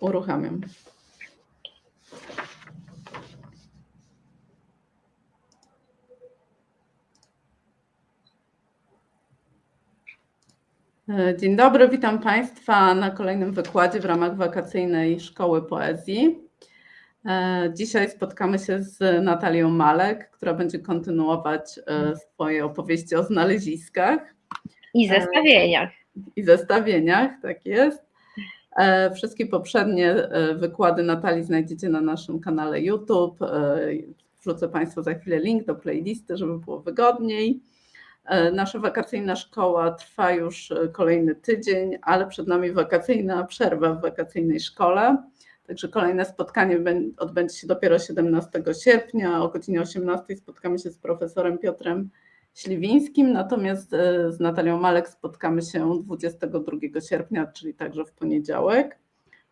uruchamiam. E, dzień dobry, witam Państwa na kolejnym wykładzie w ramach wakacyjnej Szkoły Poezji. E, dzisiaj spotkamy się z Natalią Malek, która będzie kontynuować e, swoje opowieści o znaleziskach. I zestawieniach. I zestawieniach, tak jest. Wszystkie poprzednie wykłady Natalii znajdziecie na naszym kanale YouTube. Wrzucę Państwu za chwilę link do playlisty, żeby było wygodniej. E, nasza wakacyjna szkoła trwa już e, kolejny tydzień, ale przed nami wakacyjna przerwa w wakacyjnej szkole. Także kolejne spotkanie odbędzie się dopiero 17 sierpnia. O godzinie 18 spotkamy się z profesorem Piotrem Śliwińskim, natomiast e, z Natalią Malek spotkamy się 22 sierpnia, czyli także w poniedziałek,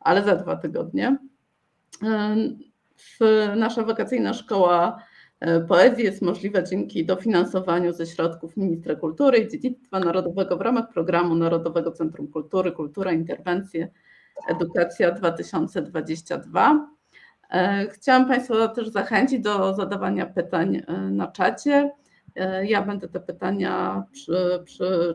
ale za dwa tygodnie. Nasza wakacyjna szkoła E, poezji jest możliwa dzięki dofinansowaniu ze środków Ministra Kultury i Dziedzictwa Narodowego w ramach programu Narodowego Centrum Kultury Kultura, Interwencje, Edukacja 2022. E, chciałam Państwa też zachęcić do zadawania pytań e, na czacie. Ja będę te pytania przy,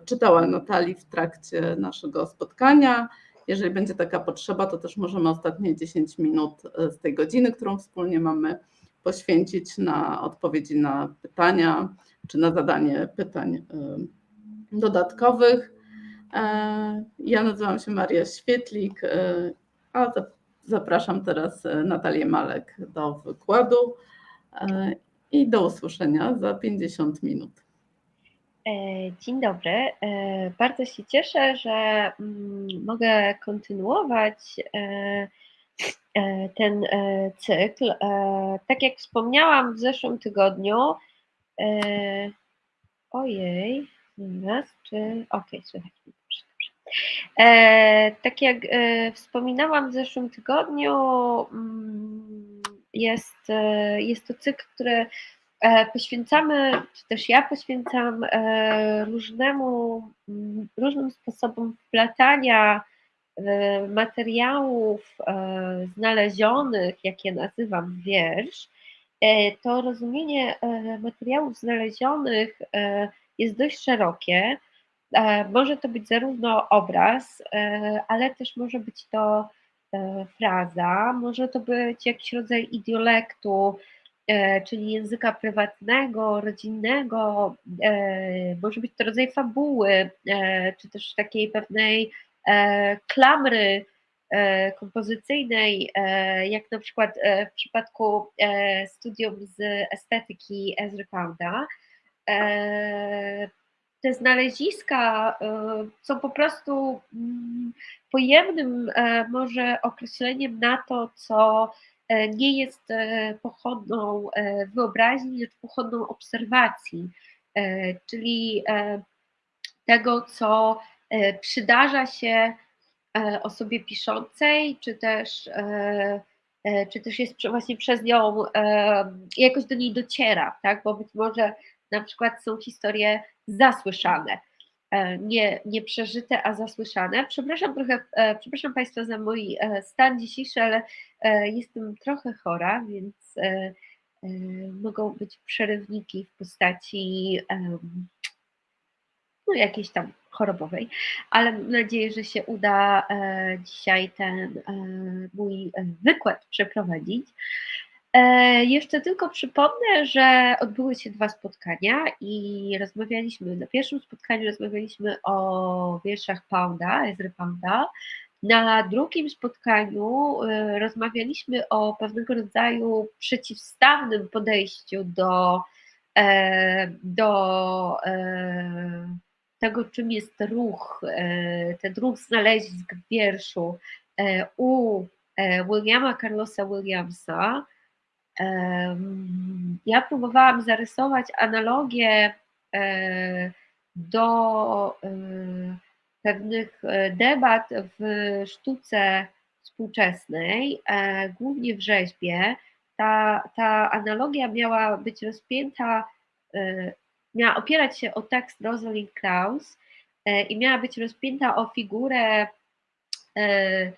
czytała Natalii w trakcie naszego spotkania. Jeżeli będzie taka potrzeba, to też możemy ostatnie 10 minut z tej godziny, którą wspólnie mamy, poświęcić na odpowiedzi na pytania czy na zadanie pytań y, dodatkowych. E, ja nazywam się Maria Świetlik, a zapraszam teraz Natalię Malek do wykładu e, i do usłyszenia za 50 minut. E, dzień dobry. Bardzo się cieszę, że mm, mogę kontynuować E, ten e, cykl. E, tak jak wspomniałam w zeszłym tygodniu, ojej, raz, czy, okej, okay, słychać mnie, dobrze, dobrze. Tak jak wspominałam w zeszłym tygodniu, mm, jest, jest to cykl, który poświęcamy, czy też ja poświęcam różnemu, mm, różnym sposobom wplatania E, materiałów e, znalezionych, jak je nazywam, wiersz, e, to rozumienie materiałów znalezionych jest dość szerokie. Może to być zarówno obraz, ale też może być to fraza, może to być jakiś rodzaj idiolektu, czyli języka prywatnego, rodzinnego, może być to rodzaj fabuły, czy też takiej pewnej E, klamry e, kompozycyjnej, e, jak na przykład w przypadku studium z estetyki Ezry Pounda, te znaleziska są po prostu mm, pojemnym może określeniem na to, co nie jest pochodną wyobraźni, lecz pochodną obserwacji, czyli tego, co E, przydarza się e, osobie piszącej, czy też, e, czy też jest właśnie przez nią, jakoś do niej dociera, tak? bo być może na przykład są historie zasłyszane, nie, nie przeżyte, a zasłyszane. Przepraszam trochę, przepraszam Państwa za mój stan dzisiejszy, ale jestem trochę chora, więc mogą być przerywniki w postaci no, jakiejś tam chorobowej, ale mam nadzieję, że się uda e, dzisiaj ten e, mój e, wykład przeprowadzić. Jeszcze tylko przypomnę, że odbyły się dwa spotkania i rozmawialiśmy, na pierwszym spotkaniu rozmawialiśmy o wierszach Pounda, Ezry Pounda, na drugim spotkaniu rozmawialiśmy o pewnego rodzaju przeciwstawnym podejściu do, do tego, czym jest ruch, e, ten ruch znalezisk w wierszu e, u e, Williama Carlosa Williamsa, ja próbowałam zarysować analogię do pewnych debat w sztuce współczesnej, głównie w rzeźbie. Ta, ta analogia miała być rozpięta miała opierać się o tekst Rosalind Krauss e, i miała być rozpięta o figurę e,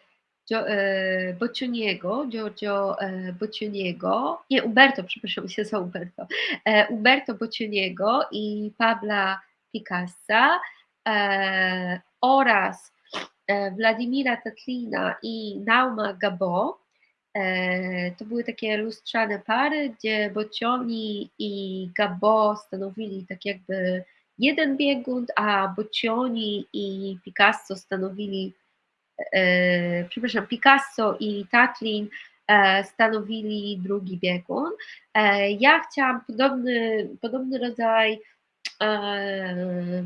Boccioniego, Giorgio Boccioniego, nie Umberto, przepraszam się za Umberto, Umberto Boccioniego i Pabla Picassa oraz Władimira Tatlina i Nauma Gabo. To były takie lustrzane pary, gdzie Boccioni i Gabo stanowili tak jakby jeden biegun, a Boccioni i Picasso stanowili, e, przepraszam, Picasso i Tatlin e, stanowili drugi biegun. E, ja chciałam podobny, podobny rodzaj e,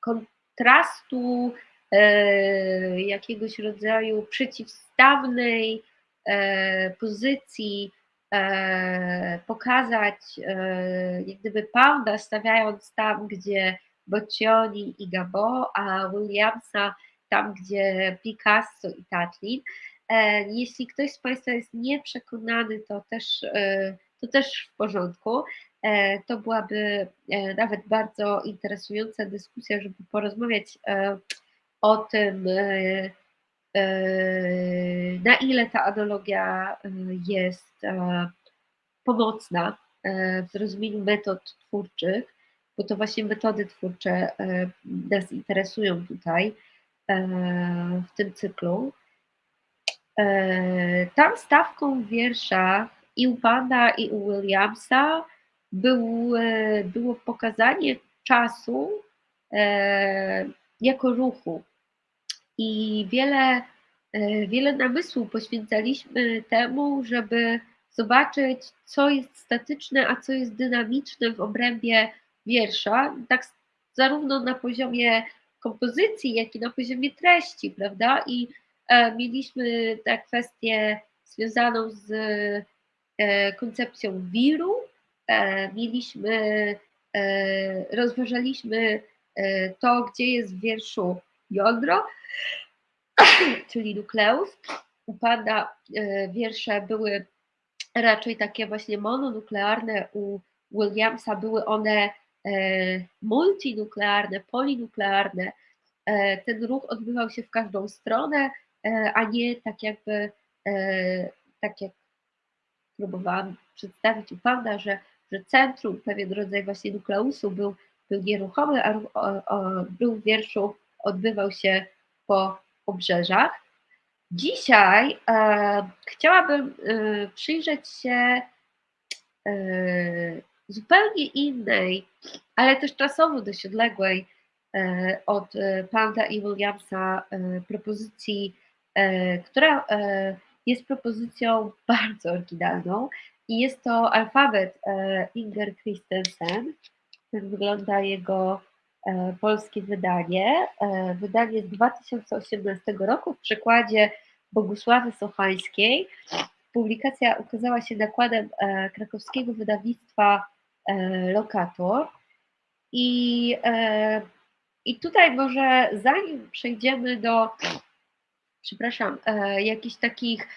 kontrastu, e, jakiegoś rodzaju przeciwstawnej e, pozycji E, pokazać e, jak gdyby Pounda stawiając tam, gdzie Boccioni i Gabo, a Williamsa tam, gdzie Picasso i Tatlin. E, jeśli ktoś z Państwa jest nieprzekonany, to też, to też w porządku. To byłaby nawet bardzo interesująca dyskusja, żeby porozmawiać o tym, na ile ta analogia jest pomocna w zrozumieniu metod twórczych, bo to właśnie metody twórcze nas interesują tutaj w tym cyklu. Tam stawką wiersza i u Pana, i u Williamsa był, było pokazanie czasu jako ruchu, i wiele, e, wiele namysłu poświęcaliśmy temu, żeby zobaczyć, co jest statyczne, a co jest dynamiczne w obrębie wiersza, tak zarówno na poziomie kompozycji, jak i na poziomie treści, prawda? I e, mieliśmy tę kwestię związaną z e, koncepcją wiru, e, mieliśmy, rozważaliśmy to, gdzie jest w wierszu jądro, czyli nukleus. U Pana wiersze były raczej takie właśnie mononuklearne, u Williamsa były one multinuklearne, polinuklearne. E, ten ruch odbywał się w każdą stronę, a nie tak jakby, tak jak próbowałam przedstawić u Pana, że, że centrum, pewien rodzaj właśnie nukleusu był, był nieruchomy, a, był w wierszu odbywał się po obrzeżach. Dzisiaj e, chciałabym e, przyjrzeć się e, zupełnie innej, ale też czasowo dość odległej e, od e, Pounda i Williamsa e, propozycji, która jest propozycją bardzo oryginalną i jest to alfabet Inger Christensen. Tak wygląda jego polskie wydanie. Wydanie z 2018 roku w przekładzie Bogusławy Sochańskiej. Publikacja ukazała się nakładem krakowskiego wydawnictwa Lokator. I, I tutaj może zanim przejdziemy do, przepraszam, jakichś takich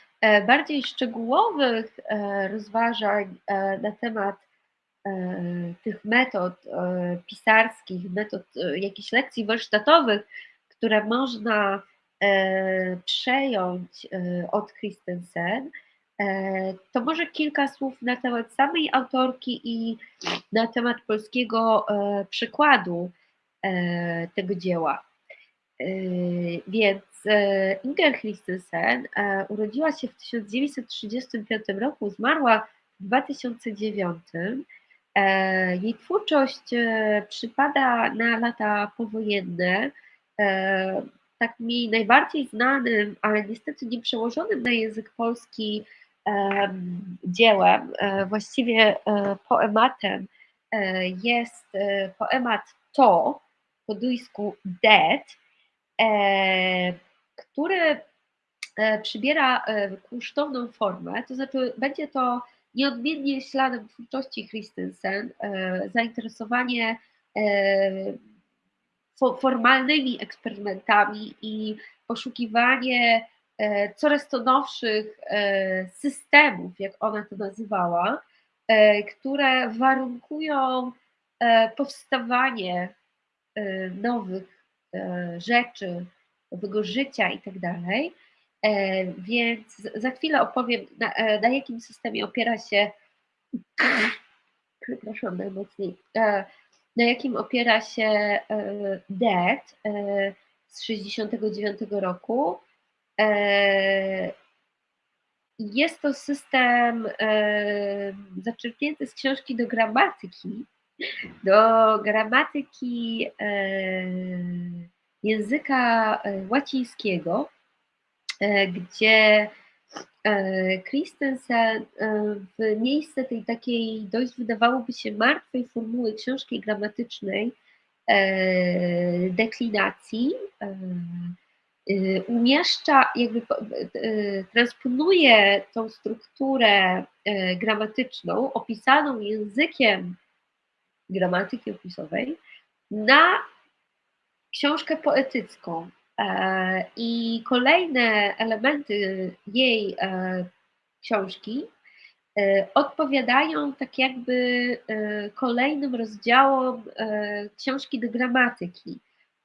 bardziej szczegółowych rozważań na temat E, tych metod e, pisarskich, metod e, jakichś lekcji warsztatowych, które można przejąć od Christensen, to może kilka słów na temat samej autorki i na temat polskiego przykładu tego dzieła. Więc Inger Christensen urodziła się w 1935 roku, zmarła w 2009 E, jej twórczość e, przypada na lata powojenne. E, tak mi najbardziej znanym, ale niestety nie przełożonym na język polski dziełem, właściwie poematem, jest poemat To, po duńsku Dead, który przybiera kunsztowną formę, to znaczy będzie to Nieodmiennie śladem twórczości Christensen e, zainteresowanie e, formalnymi eksperymentami i poszukiwanie e, coraz to nowszych systemów, jak ona to nazywała, które warunkują powstawanie nowych rzeczy, nowego życia i tak dalej. Więc za chwilę opowiem, na, na jakim systemie opiera się, przepraszam najmocniej, na jakim opiera się DET z 69 roku. Jest to system zaczerpnięty z książki do gramatyki, do gramatyki języka łacińskiego, gdzie Christensen w miejsce tej takiej dość wydawałoby się martwej formuły książki gramatycznej deklinacji umieszcza, jakby transponuje tą strukturę gramatyczną opisaną językiem gramatyki opisowej na książkę poetycką. I kolejne elementy jej książki odpowiadają tak jakby kolejnym rozdziałom książki do gramatyki,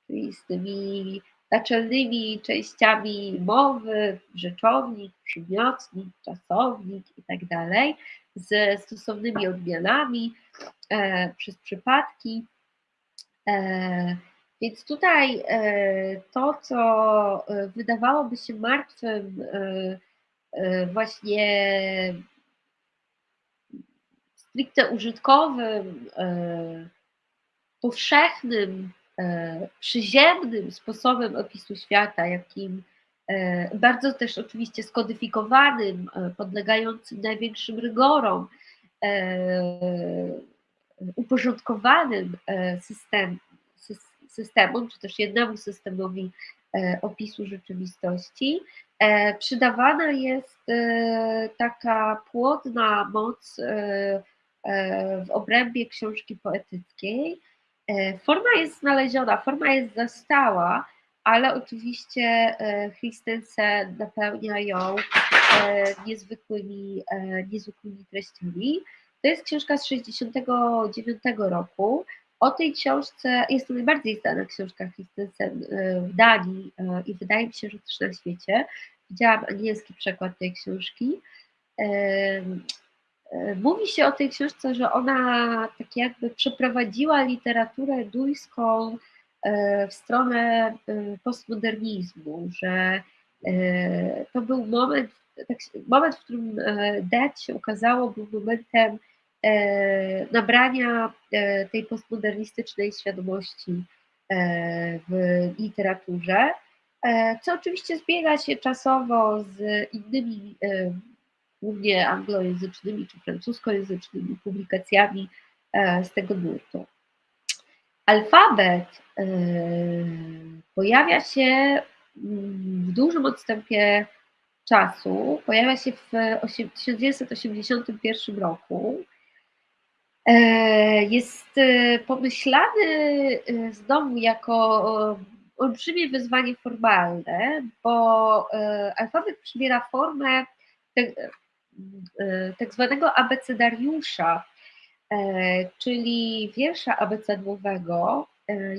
czyli z tymi naczelnymi częściami mowy, rzeczownik, przymiotnik, czasownik i tak ze stosownymi odmianami e, przez przypadki. E, więc tutaj e, to, co e, wydawałoby się martwym, e, właśnie stricte użytkowym, powszechnym, przyziemnym sposobem opisu świata, jakim bardzo też oczywiście skodyfikowanym, podlegającym największym rygorom, uporządkowanym system, systemom, czy też jednemu systemowi e, opisu rzeczywistości, e, przydawana jest e, taka płodna moc w obrębie książki poetyckiej. Forma jest znaleziona, forma jest zastała, ale oczywiście Christensen napełnia ją niezwykłymi, niezwykłymi treściami. To jest książka z 1969 roku. O tej książce, jest to najbardziej znana książka Christensen e, w Danii e, i wydaje mi się, że też na świecie. Widziałam angielski przekład tej książki. E, mówi się o tej książce, że ona tak jakby przeprowadziła literaturę duńską w stronę postmodernizmu, że to był moment, tak, moment, w którym Dead się ukazało, był momentem E, nabrania e, tej postmodernistycznej świadomości e, w literaturze, co oczywiście zbiega się czasowo z innymi, głównie anglojęzycznymi czy francuskojęzycznymi publikacjami z tego nurtu. Alfabet pojawia się mm, w dużym odstępie czasu, pojawia się w 1981 roku E, jest e, pomyślany e, znowu jako olbrzymie wyzwanie formalne, bo alfabet przybiera formę tak, tak zwanego abecedariusza, czyli wiersza abecedłowego.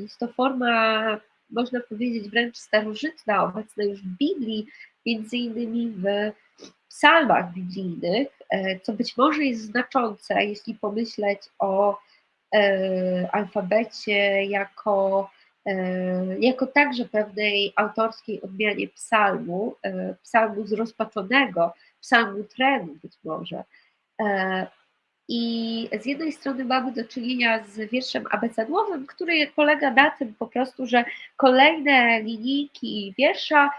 Jest to forma, można powiedzieć, wręcz starożytna, obecna już w Biblii, między innymi w psalmach biblijnych, e, co być może jest znaczące, jeśli pomyśleć o e, alfabecie jako, e, jako także pewnej autorskiej odmianie psalmu, psalmu zrozpaczonego, trenu być może. I z jednej strony mamy do czynienia z wierszem abecadłowym, który polega na tym po prostu, że kolejne linijki wiersza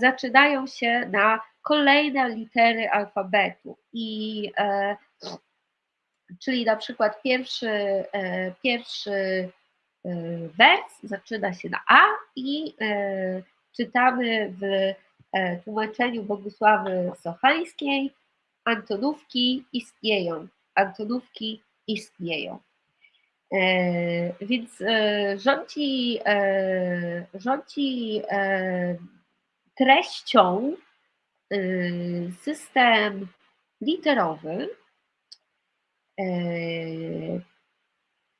zaczynają się na kolejne litery alfabetu. I e, czyli na przykład pierwszy, e, pierwszy e, wers zaczyna się na A i e, czytamy w e, tłumaczeniu Bogusławy Sochańskiej Antonówki istnieją. Antonówki istnieją. E, więc rządzi, rządzi treścią Y, system literowy.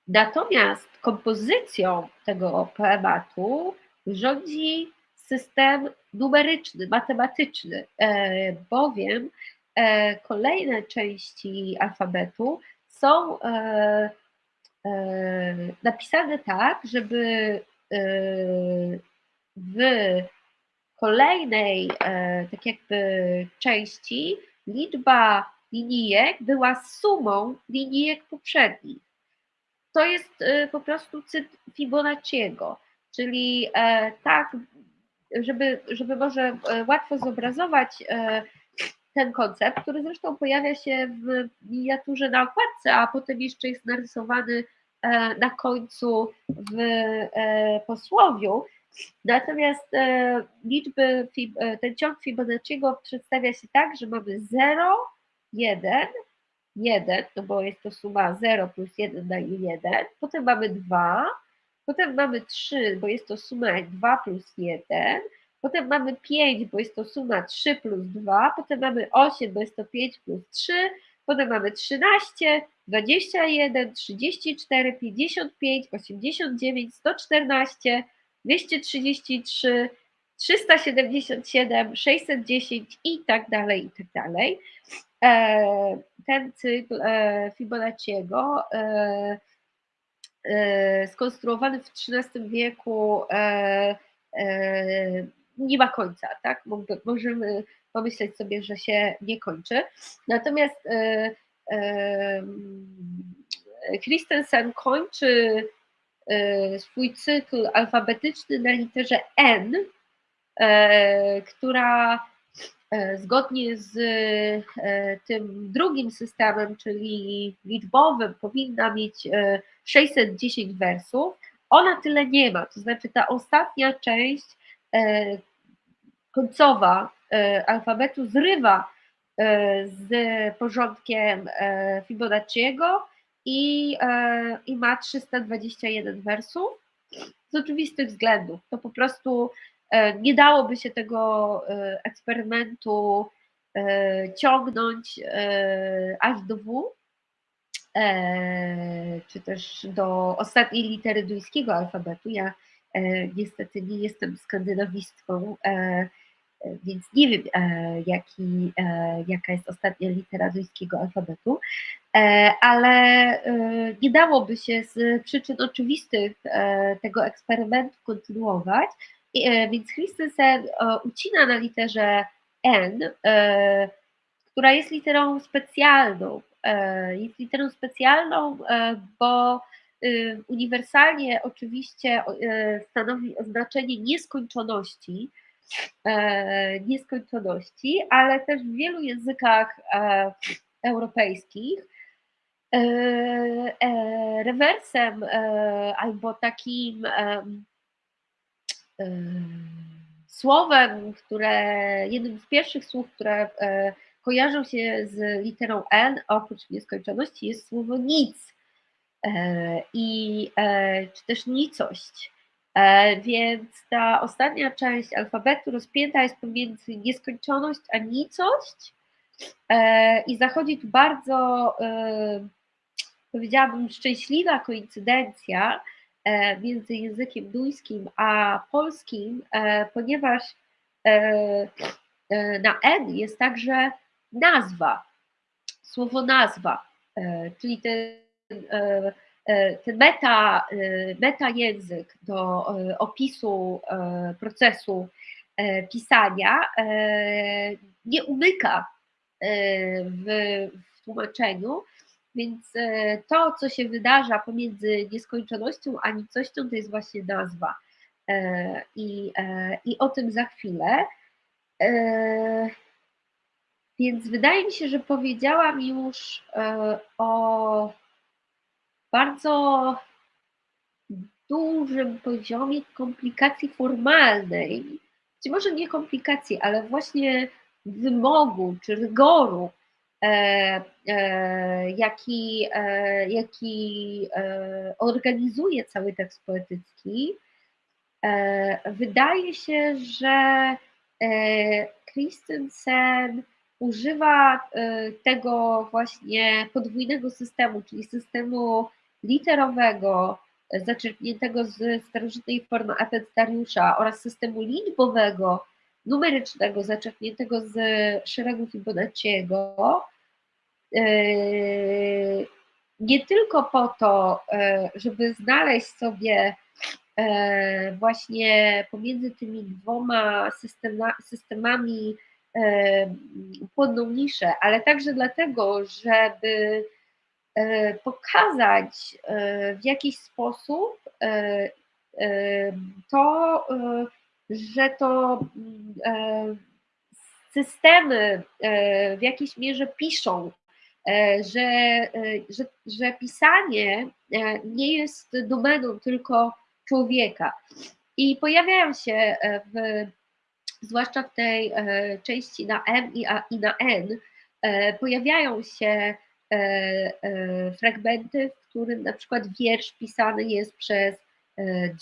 Natomiast kompozycją tego poematu rządzi system numeryczny, matematyczny, bowiem kolejne części alfabetu są napisane tak, żeby w kolejnej tak jakby części liczba linijek była sumą linijek poprzednich. To jest po prostu cyt Fibonacciego, czyli tak, żeby, żeby może łatwo zobrazować ten koncept, który zresztą pojawia się w miniaturze na okładce, a potem jeszcze jest narysowany e, na końcu w e, posłowiu. Natomiast e, liczby, ten ciąg Fibonacciego przedstawia się tak, że mamy 0, 1, 1, no bo jest to suma 0 plus 1 daje 1, potem mamy 2, potem mamy 3, bo jest to suma 2 plus 1, Potem mamy 5, bo jest to suma 3 plus 2. Potem mamy 8, bo jest to 5 plus 3. Potem mamy 13, 21, 34, 55, 89, 114, 233, 377, 610 i tak dalej, i tak dalej. E, ten cykl e, Fibonacciego e, skonstruowany w XIII wieku nie ma końca, tak? Możemy pomyśleć sobie, że się nie kończy. Natomiast e, e, Christensen kończy e, swój cykl alfabetyczny na literze N, która zgodnie z tym drugim systemem, czyli liczbowym, powinna mieć 610 wersów. Ona tyle nie ma, to znaczy ta ostatnia część E, końcowa e, alfabetu zrywa e, z porządkiem Fibonacciego i, i ma 321 wersów z oczywistych względów. To po prostu nie dałoby się tego eksperymentu ciągnąć aż do W, czy też do ostatniej litery duńskiego alfabetu. Ja E, niestety nie jestem skandynawistką, e, e, więc nie wiem, jaki, jaka jest ostatnia litera duńskiego alfabetu, ale nie dałoby się z przyczyn oczywistych tego eksperymentu kontynuować, więc Christensen ucina na literze N, która jest literą specjalną. Jest literą specjalną, bo Y, uniwersalnie oczywiście y, stanowi oznaczenie nieskończoności, e, nieskończoności, ale też w wielu językach e, europejskich. E, rewersem albo takim słowem, które jednym z pierwszych słów, które kojarzą się z literą N, oprócz nieskończoności, jest słowo nic. E, i e, czy też nicość. E, więc ta ostatnia część alfabetu rozpięta jest pomiędzy nieskończoność a nicość i zachodzi tu bardzo, powiedziałabym, szczęśliwa koincydencja między językiem duńskim a polskim, ponieważ na N jest także nazwa, słowo nazwa, czyli te E, e, ten meta, e, meta język do opisu procesu pisania nie umyka w, w tłumaczeniu, więc to, co się wydarza pomiędzy nieskończonością a nicością, to jest właśnie nazwa. I, i o tym za chwilę. Więc wydaje mi się, że powiedziałam już o bardzo dużym poziomie komplikacji formalnej, czy może nie komplikacji, ale właśnie wymogu czy rygoru, e, e, jaki, e, jaki e, organizuje cały tekst poetycki, e, wydaje się, że e, Christensen używa tego właśnie podwójnego systemu, czyli systemu literowego zaczerpniętego z starożytnej formy apetariusza oraz systemu liczbowego numerycznego zaczerpniętego z szeregu Fibonacciego, nie tylko po to, żeby znaleźć sobie właśnie pomiędzy tymi dwoma systemami płodną niszę, ale także dlatego, żeby pokazać w jakiś sposób to, że to systemy w jakiejś mierze piszą, że, że, że pisanie nie jest domeną tylko człowieka. I pojawiają się w, zwłaszcza w tej części na M i, na N, pojawiają się fragmenty, w którym na przykład wiersz pisany jest przez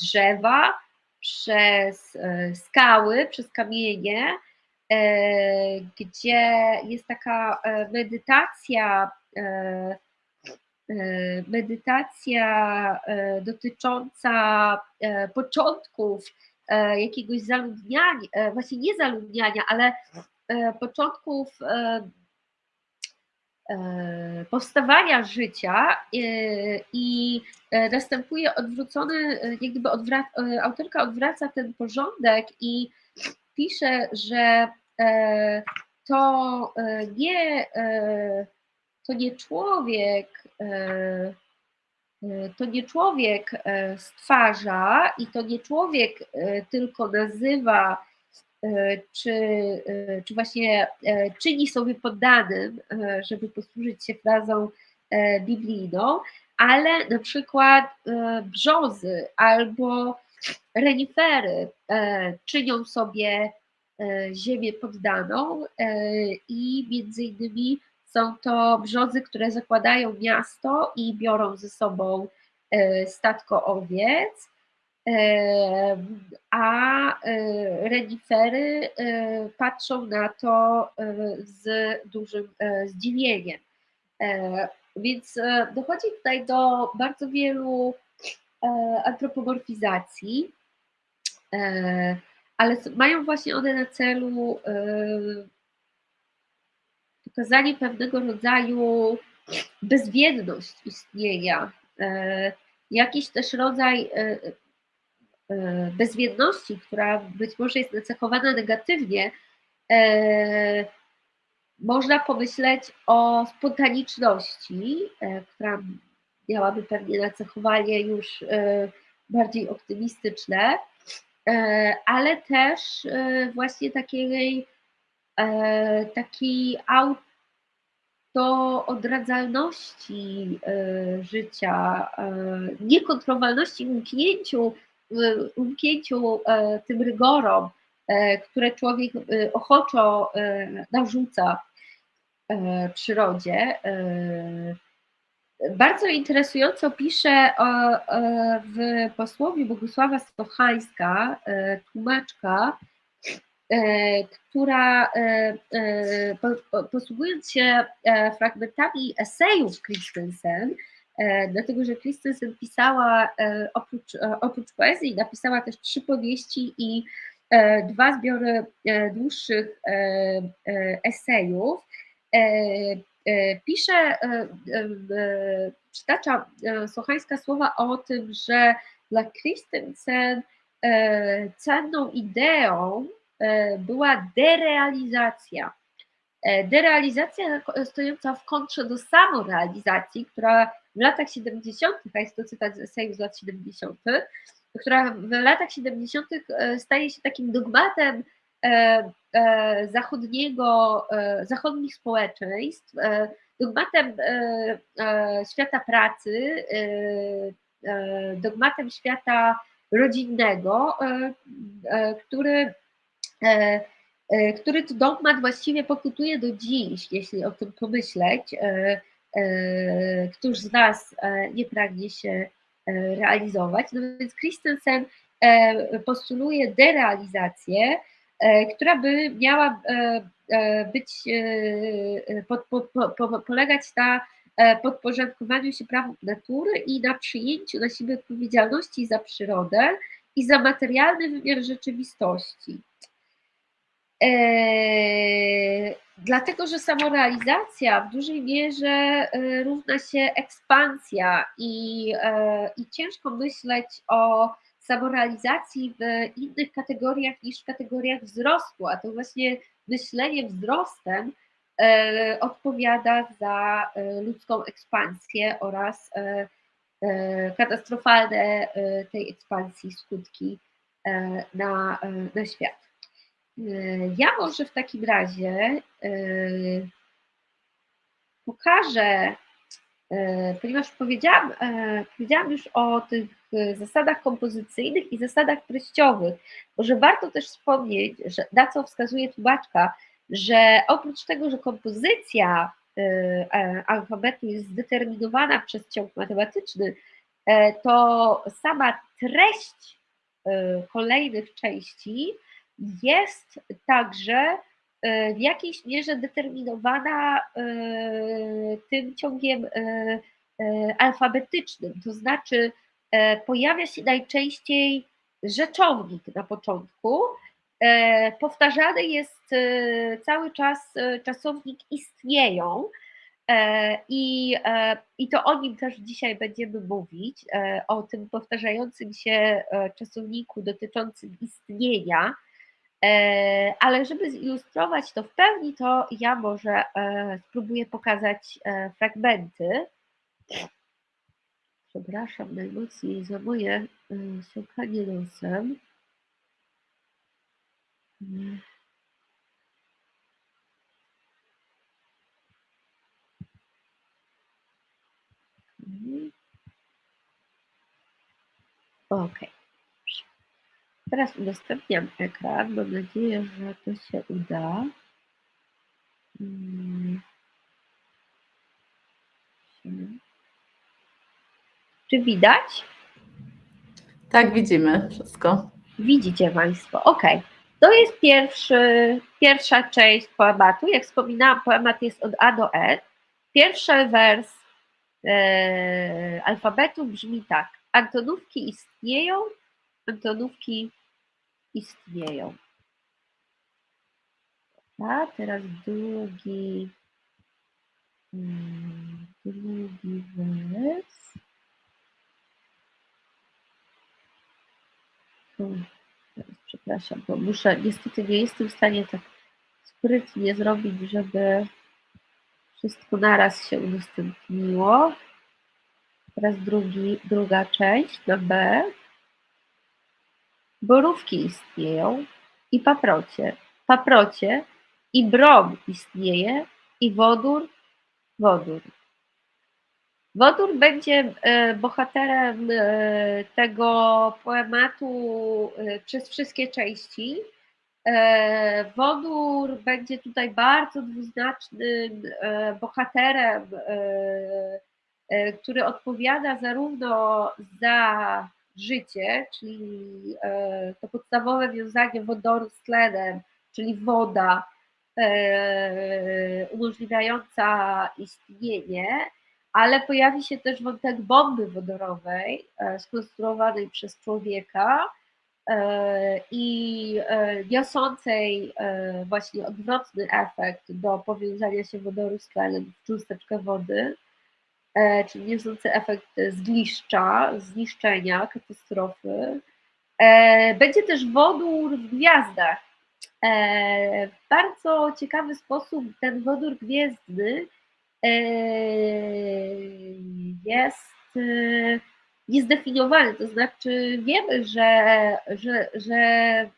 drzewa, przez skały, przez kamienie, gdzie jest taka medytacja, medytacja dotycząca początków jakiegoś zaludniania, właśnie nie zaludniania, ale początków powstawania życia i następuje odwrócony, jak gdyby odwrac, autorka odwraca ten porządek i pisze, że to nie, to nie człowiek, to nie człowiek stwarza i to nie człowiek tylko nazywa, czy, czy właśnie czyni sobie poddanym, żeby posłużyć się frazą biblijną, ale na przykład brzozy albo renifery czynią sobie ziemię poddaną i między innymi są to brzozy, które zakładają miasto i biorą ze sobą statko owiec, a renifery patrzą na to z dużym zdziwieniem. Więc dochodzi tutaj do bardzo wielu antropomorfizacji, ale mają właśnie one na celu pokazanie pewnego rodzaju bezwiedność istnienia, jakiś też rodzaj bezwiedności, która być może jest nacechowana negatywnie, można pomyśleć o spontaniczności, która miałaby pewnie nacechowanie już bardziej optymistyczne, ale też właśnie takiej, takiej autoodradzalności życia, niekontrolowalności umknięciu, umknięciu tym rygorom, które człowiek ochoczo narzuca przyrodzie. Bardzo interesująco pisze w posłowie Bogusława Stochańska, tłumaczka, która posługując się fragmentami esejów Christensen, dlatego że Christensen pisała oprócz, oprócz poezji, napisała też trzy powieści i dwa zbiory dłuższych esejów, pisze, przytacza Sochańska słowa o tym, że dla Christensen cenną ideą była derealizacja. Derealizacja stojąca w kontrze do samorealizacji, która w latach 70., a jest to cytat z z lat 70., która w latach 70. staje się takim dogmatem zachodniego, zachodnich społeczeństw, dogmatem świata pracy, dogmatem świata rodzinnego, który E, e, który to dogmat właściwie pokutuje do dziś, jeśli o tym pomyśleć. E, któż z nas nie pragnie się realizować? No więc Christensen postuluje derealizację, która by miała być, polegać na podporządkowaniu się prawom natury i na przyjęciu na siebie odpowiedzialności za przyrodę i za materialny wymiar rzeczywistości. Eee, dlatego, że samorealizacja w dużej mierze e, równa się ekspansja i, e, i ciężko myśleć o samorealizacji w innych kategoriach niż w kategoriach wzrostu, a to właśnie myślenie wzrostem e, odpowiada za ludzką ekspansję oraz katastrofalne tej ekspansji skutki na, na świat. Ja może w takim razie yy, pokażę, yy, ponieważ powiedziałam, powiedziałam już o tych zasadach kompozycyjnych i zasadach treściowych, może warto też wspomnieć, że, na co wskazuje tłumaczka, że oprócz tego, że kompozycja alfabetu jest zdeterminowana przez ciąg matematyczny, to sama treść kolejnych części jest także e, w jakiejś mierze determinowana e, tym ciągiem e, alfabetycznym, to znaczy pojawia się najczęściej rzeczownik na początku, powtarzany jest cały czas czasownik istnieją i, i to o nim też dzisiaj będziemy mówić, o tym powtarzającym się czasowniku dotyczącym istnienia, ale żeby zilustrować to w pełni, to ja może e, spróbuję pokazać e, fragmenty. Przepraszam najmocniej za moje siąkanie nosem. Ok. Teraz udostępniam ekran. Mam nadzieję, że to się uda. Hmm. Czy widać? Tak, widzimy wszystko. Widzicie Państwo, ok. To jest pierwszy, pierwsza część poematu. Jak wspominałam, poemat jest od A do E. Pierwszy wers e, alfabetu brzmi tak. Antonówki istnieją, antonówki istnieją. A teraz drugi, mm, drugi wers. Przepraszam, bo muszę, niestety nie jestem w stanie tak sprytnie zrobić, żeby wszystko naraz się udostępniło. Teraz drugi, druga część na B. Borówki istnieją i paprocie. Paprocie i brom istnieje i wodór, wodór. Wodór będzie e, bohaterem e, tego poematu e, przez wszystkie części. Wodór będzie tutaj bardzo dwuznacznym bohaterem, który odpowiada zarówno za życie, czyli e, to podstawowe wiązanie wodoru z tlenem, czyli woda e, umożliwiająca istnienie, ale pojawi się też wątek bomby wodorowej e, skonstruowanej przez człowieka i niosącej właśnie odwrotny efekt do powiązania się wodoru z tlenem w cząsteczkę wody. E, czyli niosący efekt zgliszcza, zniszczenia, katastrofy. E, będzie też wodór w gwiazdach. E, w bardzo ciekawy sposób ten wodór gwiezdny jest niezdefiniowany, to znaczy wiemy, że, że, że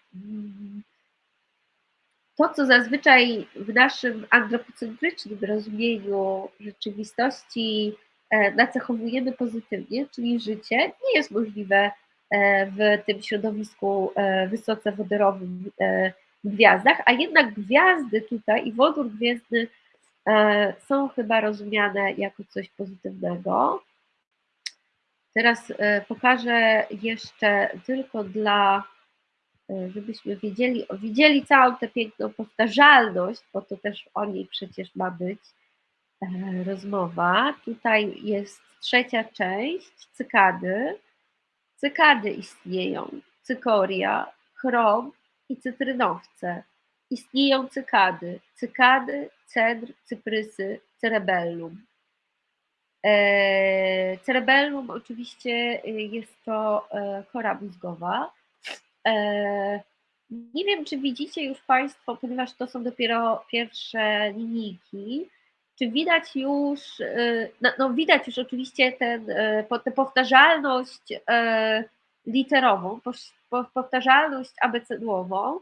to, co zazwyczaj w naszym antropocentrycznym rozumieniu rzeczywistości e, nacechowujemy pozytywnie, czyli życie, nie jest możliwe e, w tym środowisku e, wysoce wodorowym w gwiazdach, a jednak gwiazdy tutaj i wodór gwiezdny są chyba rozumiane jako coś pozytywnego. Teraz pokażę jeszcze tylko dla żebyśmy wiedzieli, widzieli całą tę piękną powtarzalność, bo to też o niej przecież ma być e, rozmowa. Tutaj jest trzecia część, cykady. Cykady istnieją, cykoria, chrom i cytrynowce. istnieją cykady. Cykady, cedr, cyprysy, cerebellum. E, cerebellum oczywiście jest to e, kora mózgowa. E, nie wiem, czy widzicie już Państwo, ponieważ to są dopiero pierwsze linijki, czy widać już, no, no widać już oczywiście ten, tę powtarzalność literową, powtarzalność abecedłową,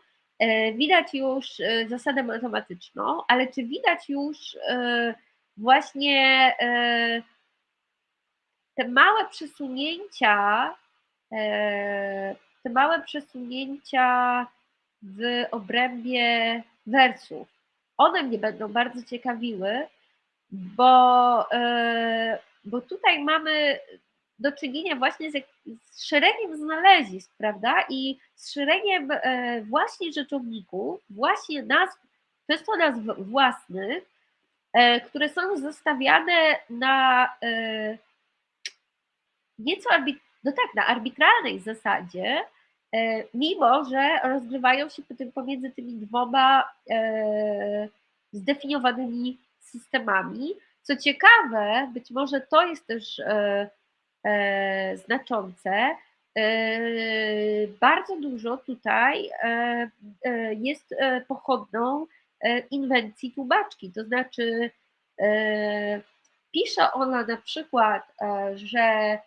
widać już zasadę matematyczną, ale czy widać już właśnie te małe przesunięcia, te małe przesunięcia w obrębie wersów. One mnie będą bardzo ciekawiły, bo, e, bo tutaj mamy do czynienia właśnie z, z szeregiem znalezisk, prawda? I z szeregiem e, właśnie rzeczowników, właśnie nazw, często nazw własnych, e, które są zostawiane na nieco no tak, na arbitralnej zasadzie, E, mimo że rozgrywają się pomiędzy tymi dwoma e, zdefiniowanymi systemami. Co ciekawe, być może to jest też e, znaczące, bardzo dużo tutaj jest pochodną inwencji tłumaczki, to znaczy pisze ona na przykład, że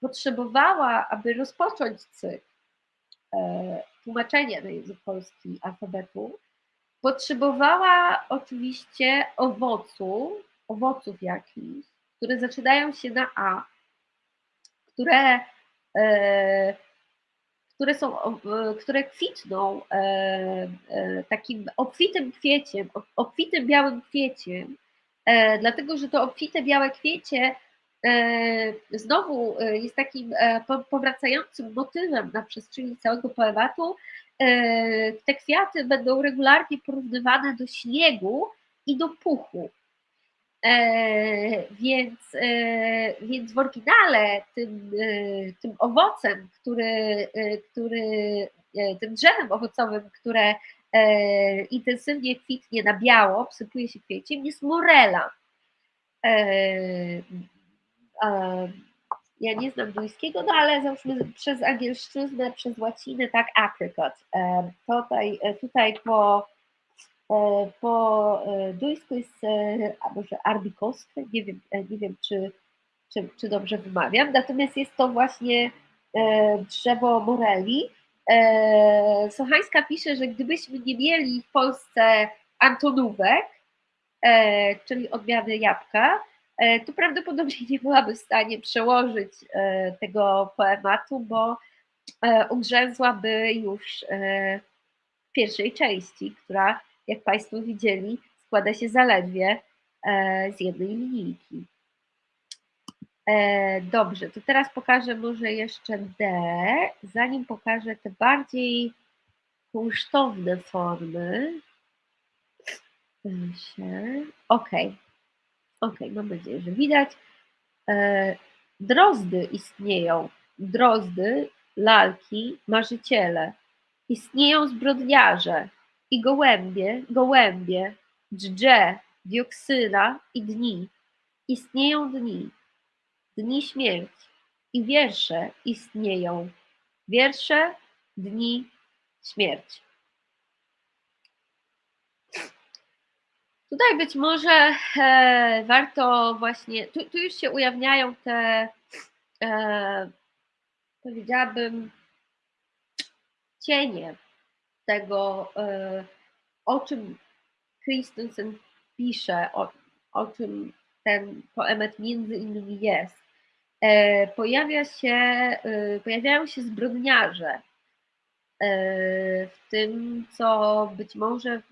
potrzebowała, aby rozpocząć cykl e, tłumaczenia na język polski alfabetu, potrzebowała oczywiście owocu, owoców jakichś, które zaczynają się na A, które, e, które są, które kwitną e, takim obfitym kwieciem, obfitym białym kwieciem, dlatego że to obfite białe kwiecie E, znowu e, jest takim e, powracającym motywem na przestrzeni całego poematu. Te kwiaty będą regularnie porównywane do śniegu i do puchu. Więc, więc w oryginale tym, tym owocem, który, który, tym drzewem owocowym, które intensywnie kwitnie na biało, obsypuje się kwieciem, jest morela ja nie znam duńskiego, no ale załóżmy przez angielszczyznę, przez łacinę, tak, apricot. Tutaj, e, tutaj po, e, po e, duńsku jest, a może arbikoskę, nie wiem, nie wiem czy, czy, czy dobrze wymawiam, natomiast jest to właśnie drzewo moreli. Sochańska pisze, że gdybyśmy nie mieli w Polsce antonówek, czyli odmiany jabłka, to prawdopodobnie nie byłaby w stanie przełożyć e, tego poematu, bo e, ugrzęzłaby już w pierwszej części, która, jak Państwo widzieli, składa się zaledwie z jednej linijki. Dobrze, to teraz pokażę może jeszcze D, zanim pokażę te bardziej kunsztowne formy. Ok, Ok, mam nadzieję, że widać. E, drozdy istnieją. Drozdy, lalki, marzyciele. Istnieją zbrodniarze i gołębie, gołębie, dżdże, dioksyna i dni. Istnieją dni, dni śmierci i wiersze istnieją. Wiersze, dni, śmierci. Tutaj być może e, warto właśnie, tu, tu, już się ujawniają te, e, powiedziałabym, cienie tego, e, o czym Christensen pisze, o, o czym ten poemat między innymi jest. E, pojawia się, e, pojawiają się zbrodniarze, w tym, co być może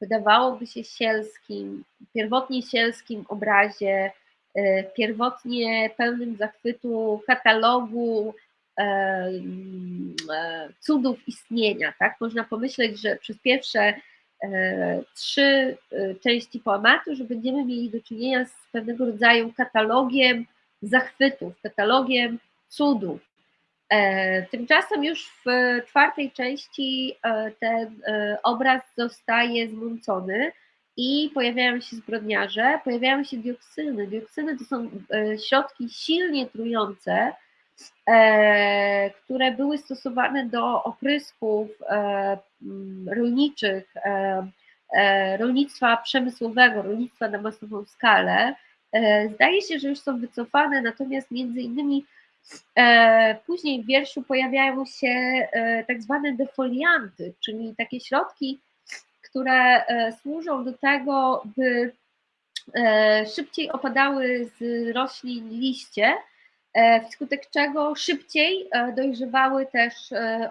wydawałoby się sielskim, pierwotnie sielskim obrazie, e, pierwotnie pełnym zachwytu katalogu e, cudów istnienia. Tak? Można pomyśleć, że przez pierwsze trzy części poematu, że będziemy mieli do czynienia z pewnego rodzaju katalogiem zachwytów, katalogiem cudów. E, tymczasem już w czwartej części e, ten e, obraz zostaje zmącony i pojawiają się zbrodniarze, pojawiają się dioksyny. Dioksyny to są środki silnie trujące, które były stosowane do oprysków rolniczych, rolnictwa przemysłowego, rolnictwa na masową skalę. Zdaje się, że już są wycofane, natomiast między innymi później w wierszu pojawiają się e, tak zwane defolianty, czyli takie środki, które e, służą do tego, by szybciej opadały z roślin liście, wskutek czego szybciej dojrzewały też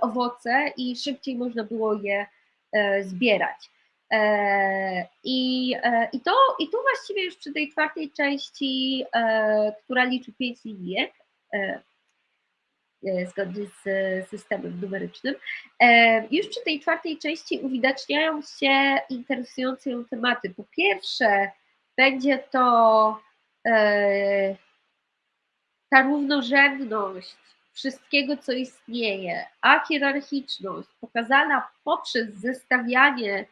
owoce i szybciej można było je zbierać. I, i, to, I tu właściwie już przy tej czwartej części, która liczy pięć linijek, E, e, zgodnie z systemem numerycznym. E, już przy tej czwartej części uwidaczniają się interesujące ją tematy. Po pierwsze, będzie to ta równorzędność wszystkiego, co istnieje, a hierarchiczność pokazana poprzez zestawianie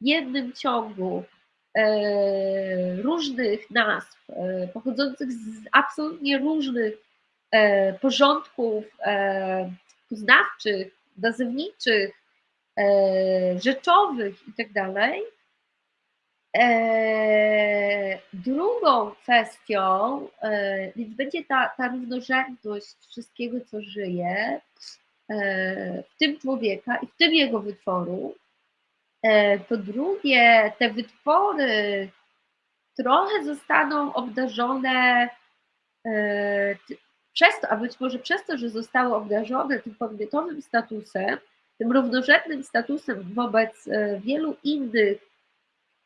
w jednym ciągu różnych nazw, pochodzących z absolutnie różnych E, porządków e, poznawczych, nazewniczych, e, rzeczowych itd. Tak drugą kwestią, więc będzie ta, ta równorzędność wszystkiego, co żyje, w tym człowieka i w tym jego wytworu. Po drugie, te wytwory trochę zostaną obdarzone przez to, a być może przez to, że zostały obdarzone tym podmiotowym statusem, tym równorzędnym statusem wobec e, wielu innych,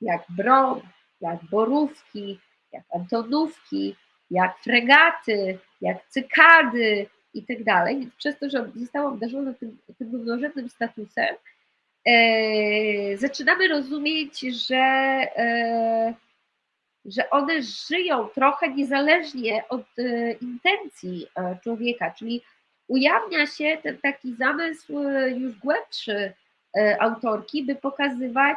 jak brom, jak borówki, jak antonówki, jak fregaty, jak cykady i tak dalej, więc przez to, że zostało obdarzone tym, tym równorzędnym statusem, e, zaczynamy rozumieć, że e, że one żyją trochę niezależnie od e, intencji e, człowieka, czyli ujawnia się ten taki zamysł e, już głębszy autorki, by pokazywać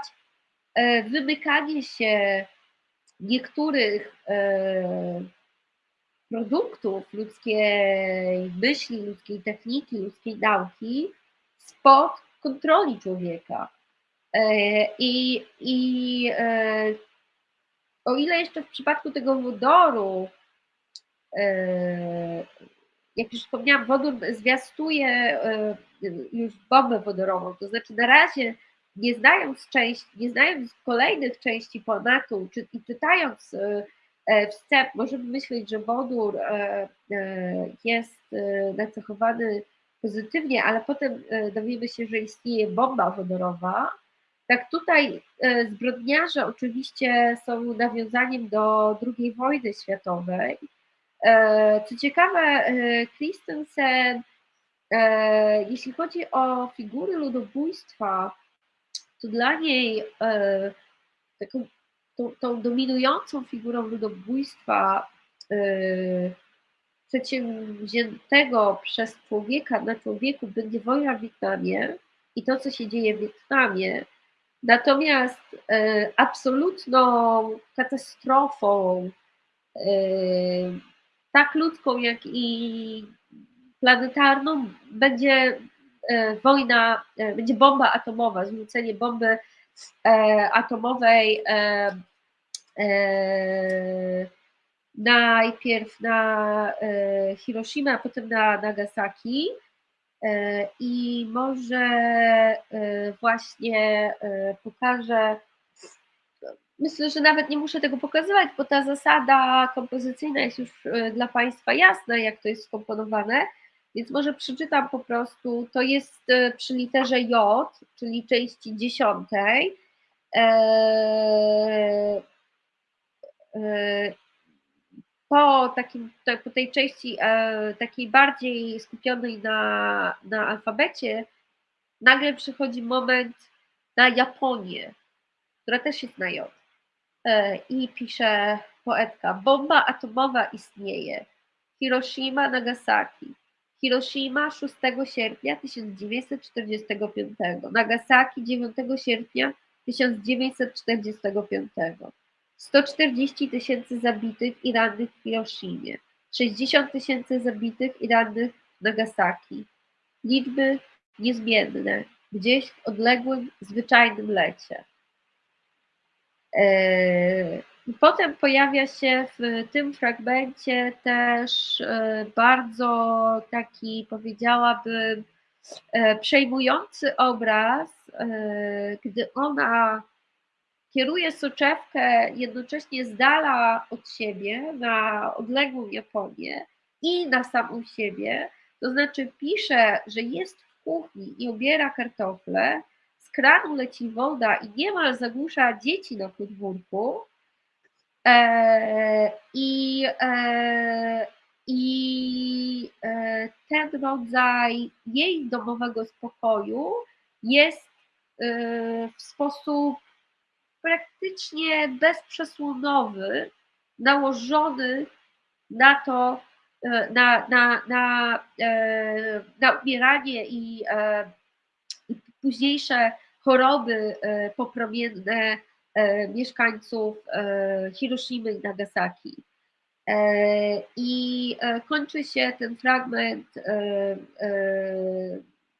wymykanie się niektórych produktów ludzkiej myśli, ludzkiej techniki, ludzkiej nauki spod kontroli człowieka. I, i o ile jeszcze w przypadku tego wodoru, e, jak już wspomniałam, wodór zwiastuje e, już bombę wodorową, to znaczy na razie nie znając części, nie znając kolejnych części pomatu, czy, i czytając e, wstęp, możemy myśleć, że wodór jest nacechowany pozytywnie, ale potem dowiemy się, że istnieje bomba wodorowa, tak tutaj e, zbrodniarze oczywiście są nawiązaniem do II wojny światowej. E, co ciekawe, e, Christensen, jeśli chodzi o figury ludobójstwa, to dla niej taką tą, tą dominującą figurą ludobójstwa przedsięwziętego przez człowieka na człowieku będzie wojna w Wietnamie i to, co się dzieje w Wietnamie, Natomiast e, absolutną katastrofą, e, tak ludzką, jak i planetarną, będzie e, wojna, będzie bomba atomowa, zrzucenie bomby atomowej najpierw na Hiroshima, a potem na Nagasaki. E, I może e, właśnie e, pokażę, myślę, że nawet nie muszę tego pokazywać, bo ta zasada kompozycyjna jest już dla Państwa jasna, jak to jest skomponowane, więc może przeczytam po prostu, to jest przy literze J, czyli części dziesiątej, po, takim, po tej części e, takiej bardziej skupionej na, na alfabecie, nagle przychodzi moment na Japonię, która też jest na J. E, I pisze poetka: Bomba atomowa istnieje. Hiroshima, Nagasaki. Hiroshima 6 sierpnia 1945, Nagasaki 9 sierpnia 1945, 140 tysięcy zabitych i rannych w Hiroshimie, 60 tysięcy zabitych i rannych w Nagasaki. Liczby niezmienne, gdzieś w odległym, zwyczajnym lecie. Eee, Potem pojawia się w tym fragmencie też e, bardzo taki, powiedziałabym, e, przejmujący obraz, e, gdy ona kieruje soczewkę jednocześnie z dala od siebie na odległą Japonię i na samą siebie, to znaczy pisze, że jest w kuchni i obiera kartofle, z kranu leci woda i niemal zagłusza dzieci na podwórku, E, I, e, i e, ten rodzaj jej domowego spokoju jest w sposób praktycznie bezprzesłonowy nałożony na to, na, na, na, na umieranie i, i późniejsze choroby popromienne E, mieszkańców e, Hiroshimy i Nagasaki. E, I kończy się ten fragment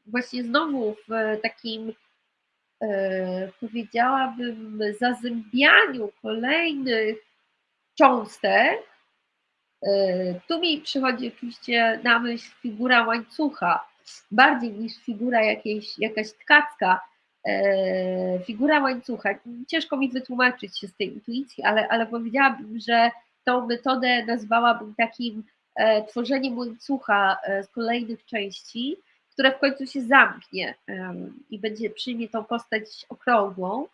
właśnie znowu w takim, powiedziałabym, zazębianiu kolejnych cząstek. Tu mi przychodzi oczywiście na myśl figura łańcucha, bardziej niż figura jakiejś, jakaś tkacka, E, figura łańcucha. Ciężko mi wytłumaczyć się z tej intuicji, ale, ale powiedziałabym, że tą metodę nazwałabym takim e, tworzeniem łańcucha e, z kolejnych części, które w końcu się zamknie i będzie przyjmie tą postać okrągłą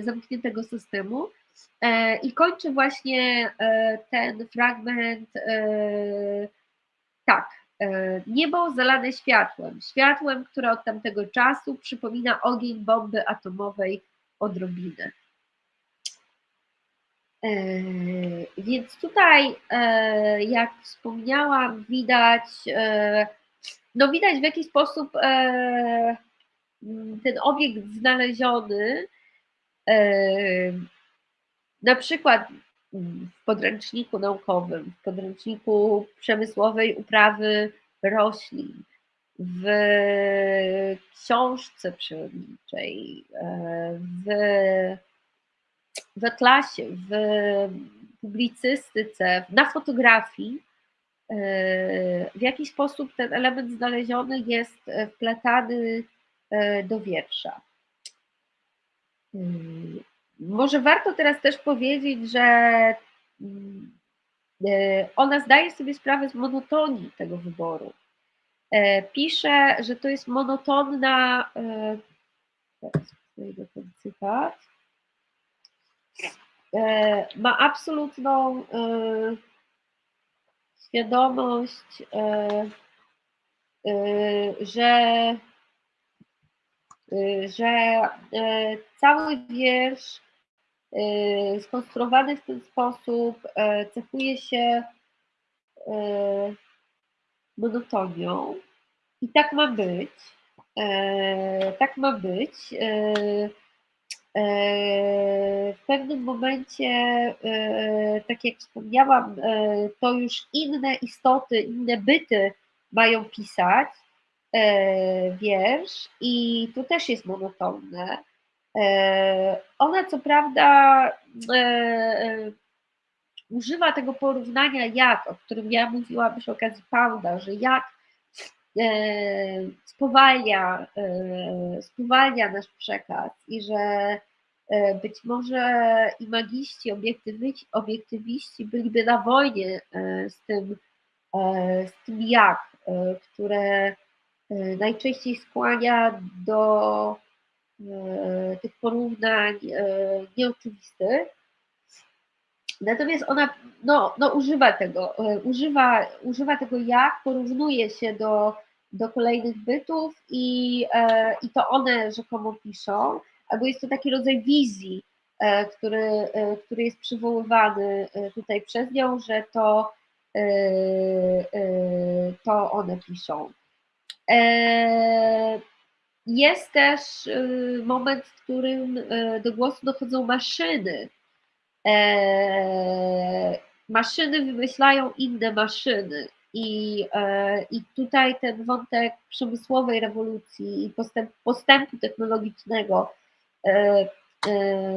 zamkniętego systemu. I kończy właśnie ten fragment tak. E, niebo zalane światłem, światłem, które od tamtego czasu przypomina ogień bomby atomowej odrobinę. E, więc tutaj, e, jak wspomniałam, widać, no widać w jaki sposób ten obiekt znaleziony, na przykład w podręczniku naukowym, w podręczniku przemysłowej uprawy roślin, w książce przyrodniczej, e, w, w atlasie, w publicystyce, na fotografii, e, w jaki sposób ten element znaleziony jest wpletany e, do wiersza. Może warto teraz też powiedzieć, że mm, e, ona zdaje sobie sprawę z monotonii tego wyboru. E, pisze, że to jest monotonna. E, teraz znajdę ten cytat. Ma absolutną świadomość, że że cały wiersz skonstruowany w ten sposób e, cechuje się e, monotonią i tak ma być. E, tak ma być. W pewnym momencie, tak jak wspomniałam, to już inne istoty, inne byty mają pisać wiersz i tu też jest monotonne. E, ona co prawda e, e, używa tego porównania jak, o którym ja mówiłam przy okazji Pounda, że jak spowalnia, spowalnia nasz przekaz i że być może imagiści, obiektywiści, obiektywiści byliby na wojnie z tym, z tym jak, które najczęściej skłania do E, tych porównań e, nieoczywistych. Natomiast ona no, no używa tego, e, używa, używa tego jak, porównuje się do, do kolejnych bytów i, i to one rzekomo piszą, albo jest to taki rodzaj wizji, który, który jest przywoływany tutaj przez nią, że to to one piszą. Jest też moment, w którym do głosu dochodzą maszyny. Maszyny wymyślają inne maszyny. I, I tutaj ten wątek przemysłowej rewolucji i postęp, postępu technologicznego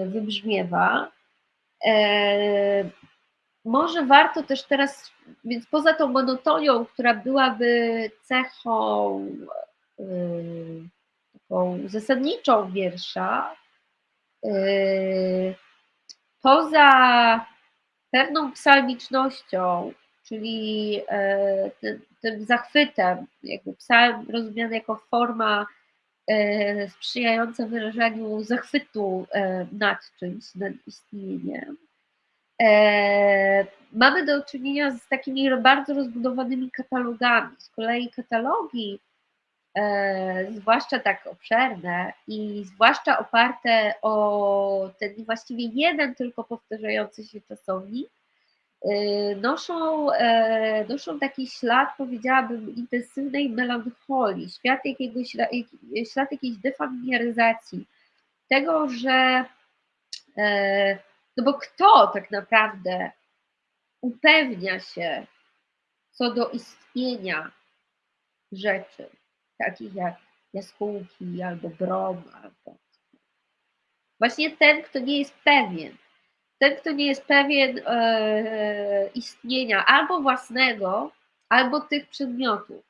wybrzmiewa. Może warto też teraz, więc poza tą monotonią, która byłaby cechą taką zasadniczą wiersza, poza pewną psalmicznością, czyli tym, tym zachwytem, jakby psalm rozumiany jako forma sprzyjająca wyrażaniu zachwytu nad czymś, nad istnieniem. Mamy do czynienia z takimi bardzo rozbudowanymi katalogami. Z kolei katalogi, zwłaszcza tak obszerne i zwłaszcza oparte o ten właściwie jeden tylko powtarzający się czasownik, noszą, noszą taki ślad, powiedziałabym, intensywnej melancholii, ślad, jakiegoś, ślad jakiejś defamiliaryzacji, tego, że no bo kto tak naprawdę upewnia się co do istnienia rzeczy, takich jak jaskółki albo brom, albo właśnie ten, kto nie jest pewien. Ten, kto nie jest pewien e, istnienia albo własnego, albo tych przedmiotów.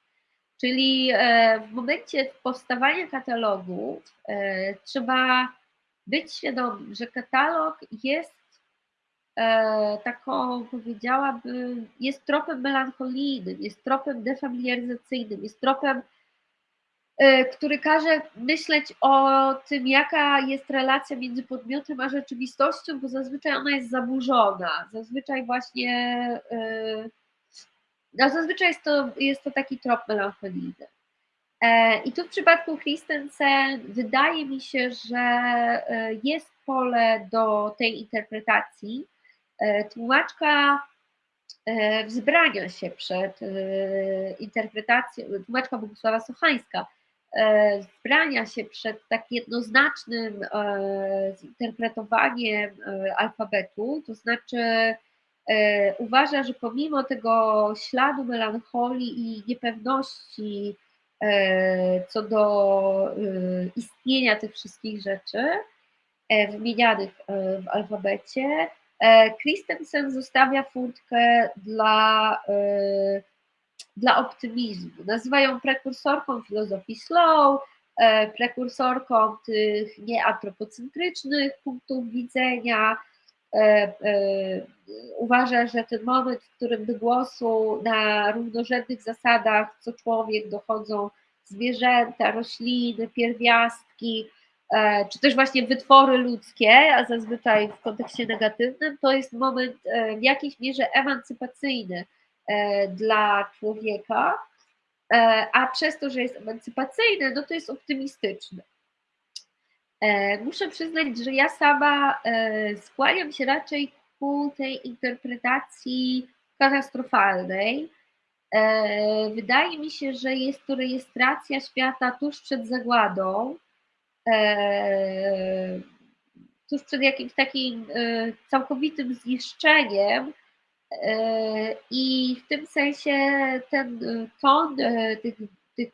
Czyli e, w momencie powstawania katalogu e, trzeba być świadomym, że katalog jest e, taką, powiedziałabym, jest tropem melancholijnym, jest tropem defamiliaryzacyjnym, jest tropem, e, który każe myśleć o tym, jaka jest relacja między podmiotem a rzeczywistością, bo zazwyczaj ona jest zaburzona. Zazwyczaj właśnie, e, no zazwyczaj jest to, jest to taki trop melancholijny. E, I tu w przypadku Christensen wydaje mi się, że e, jest pole do tej interpretacji. E, tłumaczka wzbrania się przed interpretacją, tłumaczka Bogusława Sochańska wzbrania się przed tak jednoznacznym zinterpretowaniem alfabetu, to znaczy uważa, że pomimo tego śladu melancholii i niepewności, E, co do e, istnienia tych wszystkich rzeczy e, wymienianych w alfabecie, Christensen zostawia furtkę dla, dla optymizmu. Nazywają prekursorką filozofii slow, prekursorką tych nieantropocentrycznych punktów widzenia. Uważa, że ten moment, w którym do głosu na równorzędnych zasadach co człowiek dochodzą zwierzęta, rośliny, pierwiastki, e, czy też właśnie wytwory ludzkie, a zazwyczaj w kontekście negatywnym, to jest moment e, w jakiejś mierze emancypacyjny e, dla człowieka, a przez to, że jest emancypacyjny, no to jest optymistyczny. Muszę przyznać, że ja sama skłaniam się raczej ku tej interpretacji katastrofalnej, E, wydaje mi się, że jest to rejestracja świata tuż przed zagładą, e, tuż przed jakimś takim e, całkowitym zniszczeniem. I w tym sensie ten ton tych, tych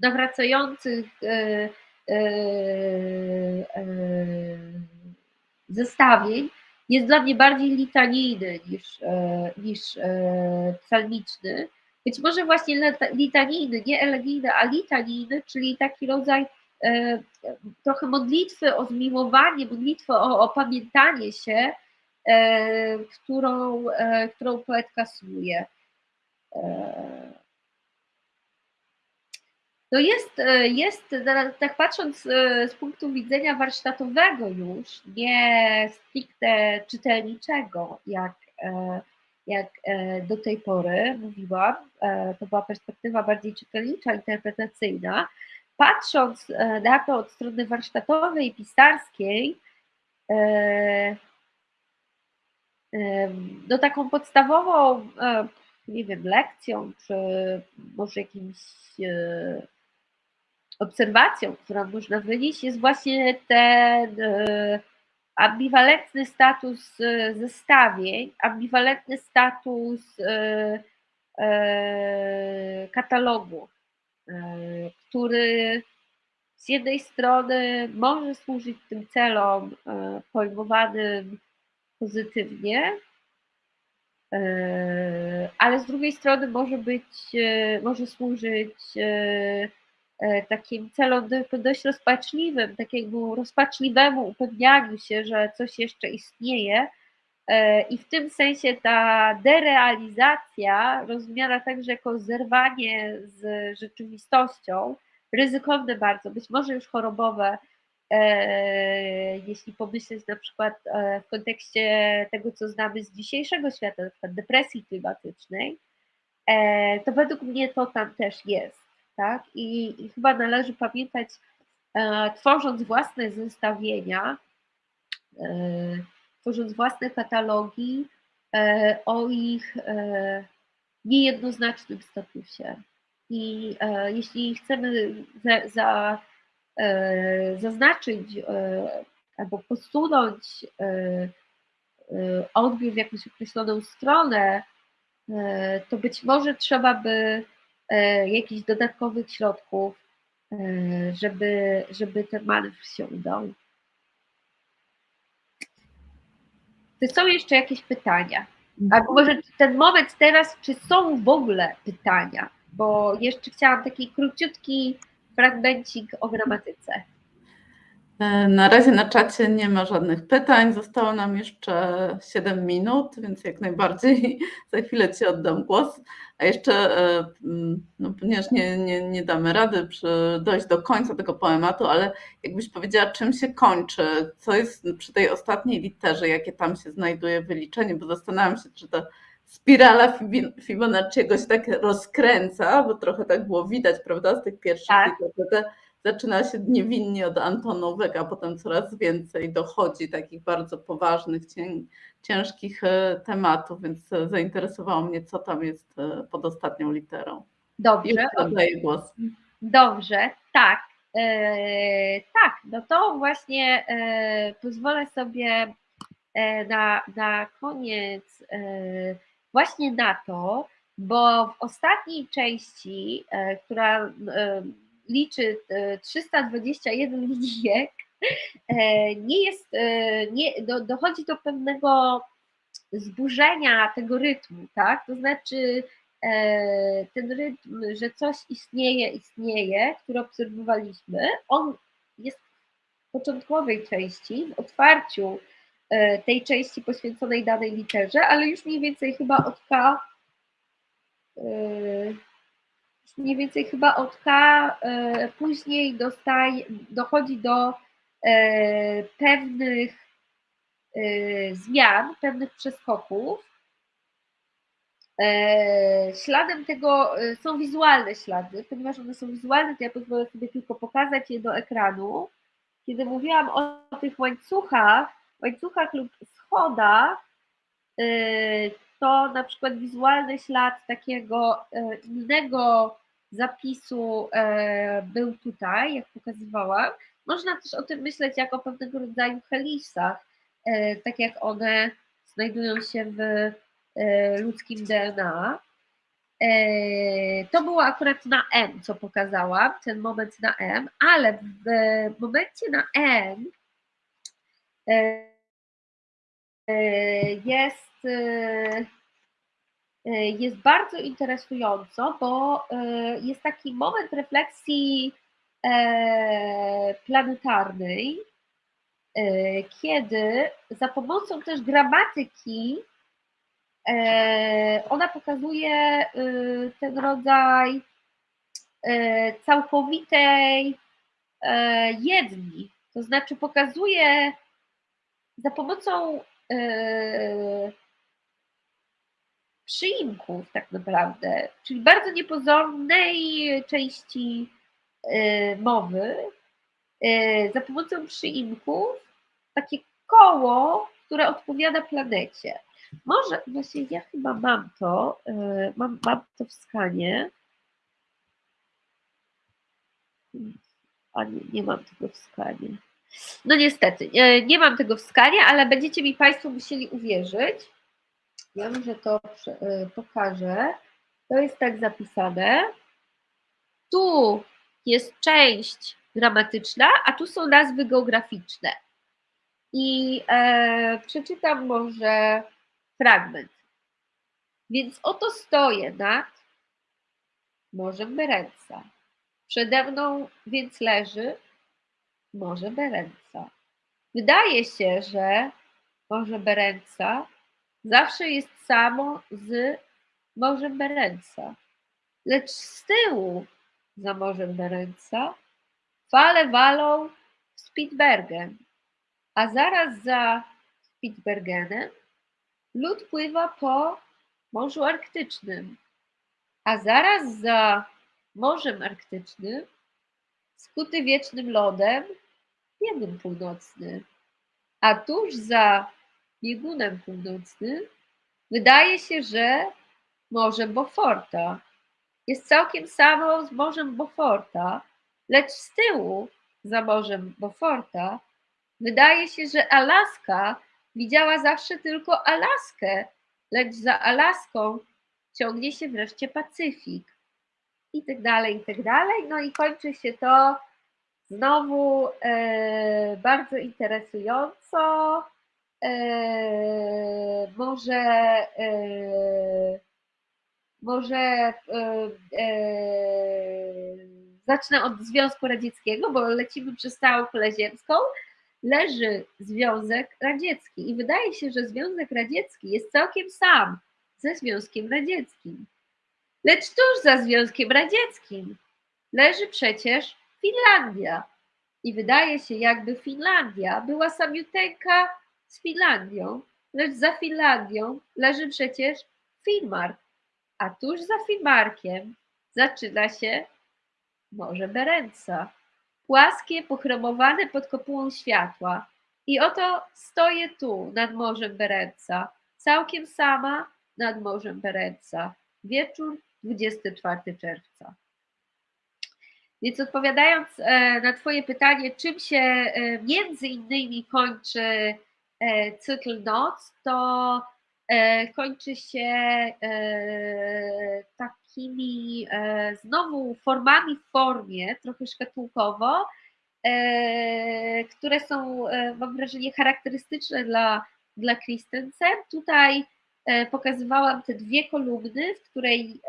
nawracających zestawień jest dla mnie bardziej litanijny niż, e, niż e, psalmiczny. Być może właśnie litanijny, nie elegijny, a litanijny, czyli taki rodzaj e, trochę modlitwy o zmiłowanie, modlitwy o opamiętanie się, którą, którą poetka słuje. No jest, e, jest, tak patrząc e, z punktu widzenia warsztatowego już, nie stricte czytelniczego, jak, e, jak do tej pory mówiłam, to była perspektywa bardziej czytelnicza, interpretacyjna. Patrząc na to od strony warsztatowej, pisarskiej, no taką podstawową, e, nie wiem, lekcją, czy może jakimś e, obserwacją, którą można wynieść, jest właśnie ten e, ambiwalentny status zestawień, ambiwalentny status katalogu, który z jednej strony może służyć tym celom pojmowanym pozytywnie, e, ale z drugiej strony może być, e, może służyć e, takim celom dość rozpaczliwym, takiemu rozpaczliwemu upewnianiu się, że coś jeszcze istnieje. I w tym sensie ta derealizacja rozumiana także jako zerwanie z rzeczywistością, ryzykowne bardzo, być może już chorobowe, jeśli pomyśleć na przykład e, w kontekście tego, co znamy z dzisiejszego świata, na przykład depresji klimatycznej, e, to według mnie to tam też jest. Tak? I, i chyba należy pamiętać, tworząc własne zestawienia, tworząc własne katalogi, o ich niejednoznacznym statusie. I jeśli chcemy za, za E, zaznaczyć e, albo posunąć e, odbiór w jakąś określoną stronę, to być może trzeba by jakichś dodatkowych środków, żeby, żeby ten manewr się udał. Czy są jeszcze jakieś pytania? Albo może ten moment teraz, czy są w ogóle pytania? Bo jeszcze chciałam taki króciutki fragmencik o gramatyce. E, na razie na czacie nie ma żadnych pytań. Zostało nam jeszcze 7 minut, więc jak najbardziej za chwilę Ci oddam głos. A jeszcze, e, mm, no, ponieważ nie, nie, nie damy rady przy, dojść do końca tego poematu, ale jakbyś powiedziała, czym się kończy, co jest przy tej ostatniej literze, jakie tam się znajduje wyliczenie, bo zastanawiam się, czy to spirala Fibonacciego się tak rozkręca, bo trochę tak było widać, prawda, z tych pierwszych tak. liter, zaczyna się niewinnie od antonówek, a potem coraz więcej dochodzi takich bardzo poważnych, ciężkich e, tematów, więc e, zainteresowało mnie, co tam jest e, pod ostatnią literą. Dobrze. Oddaję głos. Dobrze, tak. Tak, no to właśnie pozwolę sobie na, na koniec właśnie na to, bo w ostatniej części, e, która e, liczy 321 e, linijek, nie jest, nie, do, dochodzi do pewnego zburzenia tego rytmu, tak? To znaczy ten rytm, że coś istnieje, istnieje, który obserwowaliśmy, on jest w początkowej części, w otwarciu tej części poświęconej danej literze, ale już mniej więcej chyba od K e, mniej więcej chyba od K e, później dochodzi do pewnych zmian, pewnych przeskoków. Śladem tego są wizualne ślady, ponieważ one są wizualne, to ja pozwolę sobie tylko pokazać je do ekranu. Kiedy mówiłam o tych łańcuchach, łańcuchach lub schodach y, to na przykład wizualny ślad takiego y, innego zapisu y, był tutaj, jak pokazywałam. Można też o tym myśleć jako pewnego rodzaju helisach, tak jak one znajdują się w ludzkim DNA. To było akurat na M, co pokazałam, ten moment na M, ale w momencie na N jest, jest bardzo interesująco, bo jest taki moment refleksji planetarnej, kiedy za pomocą też gramatyki ona pokazuje ten rodzaj całkowitej jedni, to znaczy pokazuje za pomocą yy, przyimków tak naprawdę, czyli bardzo niepozornej części yy, mowy, yy, za pomocą przyimków takie koło, które odpowiada planecie. Może, właśnie ja chyba mam to, mam, mam to w skanie. A nie, nie mam tego w skanie. No niestety, e, nie mam tego w skanie, ale będziecie mi Państwo musieli uwierzyć. Ja może to e, pokażę. To jest tak zapisane. Tu jest część gramatyczna, a tu są nazwy geograficzne. I e, przeczytam może fragment. Więc oto stoję nad Morzem Berenca. Przede mną więc leży Morze Berenca. Wydaje się, że Morze Berenca zawsze jest samo z Morzem Berenca. Lecz z tyłu za Morzem Berenca fale walą Spitsbergen, a zaraz za Spitsbergenem lód pływa po Morzu Arktycznym, a zaraz za Morzem Arktycznym skuty wiecznym lodem biegun północny, a tuż za biegunem północnym wydaje się, że Morze Beauforta jest całkiem samo z Morzem Beauforta, lecz z tyłu za Morzem Beauforta wydaje się, że Alaska widziała zawsze tylko Alaskę, lecz za Alaską ciągnie się wreszcie Pacyfik. I tak dalej, i tak dalej. No i kończy się to znowu e, bardzo interesująco. E, może e, może e, e, zacznę od Związku Radzieckiego, bo lecimy przez całą kulę ziemską. Leży Związek Radziecki i wydaje się, że Związek Radziecki jest całkiem sam ze Związkiem Radzieckim. Lecz tuż za Związkiem Radzieckim leży przecież Finlandia. I wydaje się, jakby Finlandia była samiuteńka z Finlandią, lecz za Finlandią leży przecież Finnmark, a tuż za Finnmarkiem zaczyna się Morze Berenca. Płaskie, pochromowane pod kopułą światła. I oto stoję tu nad Morzem Berenca, całkiem sama nad Morzem Berenca. Wieczór 24 czerwca. Więc odpowiadając e, na Twoje pytanie, czym się e, między innymi kończy e, cykl noc, to kończy się takimi znowu formami w formie, trochę szkatułkowo, które są, mam wrażenie, charakterystyczne dla, dla Christensen. Tutaj pokazywałam te dwie kolumny, w której